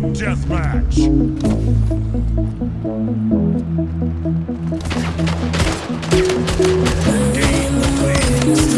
Deathmatch. Double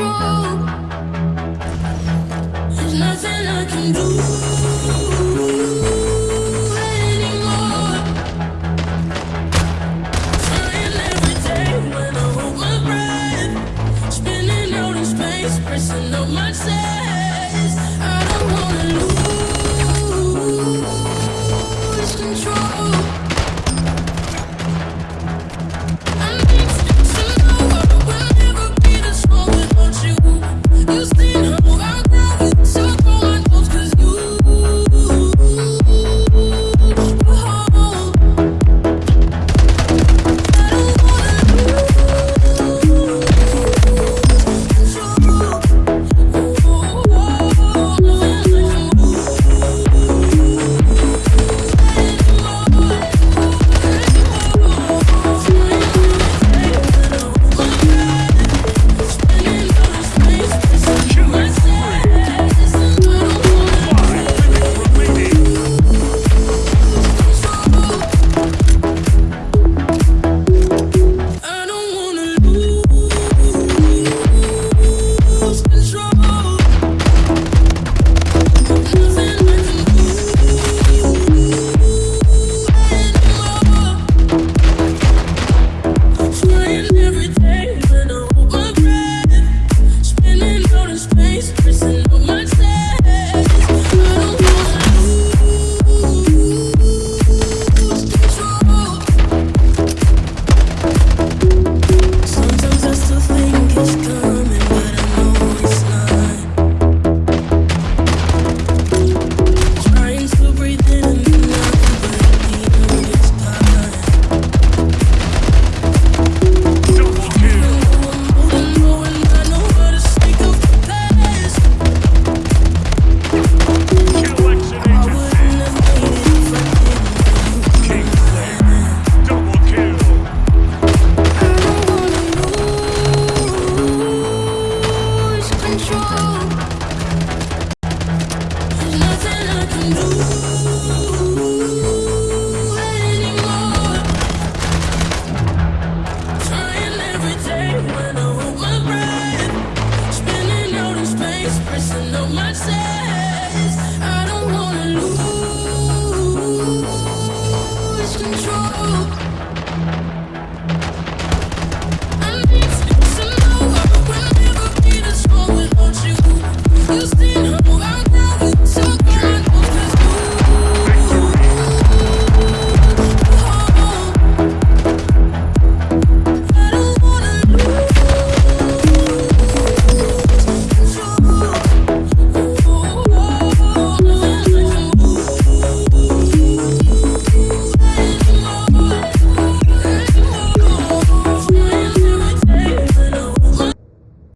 control.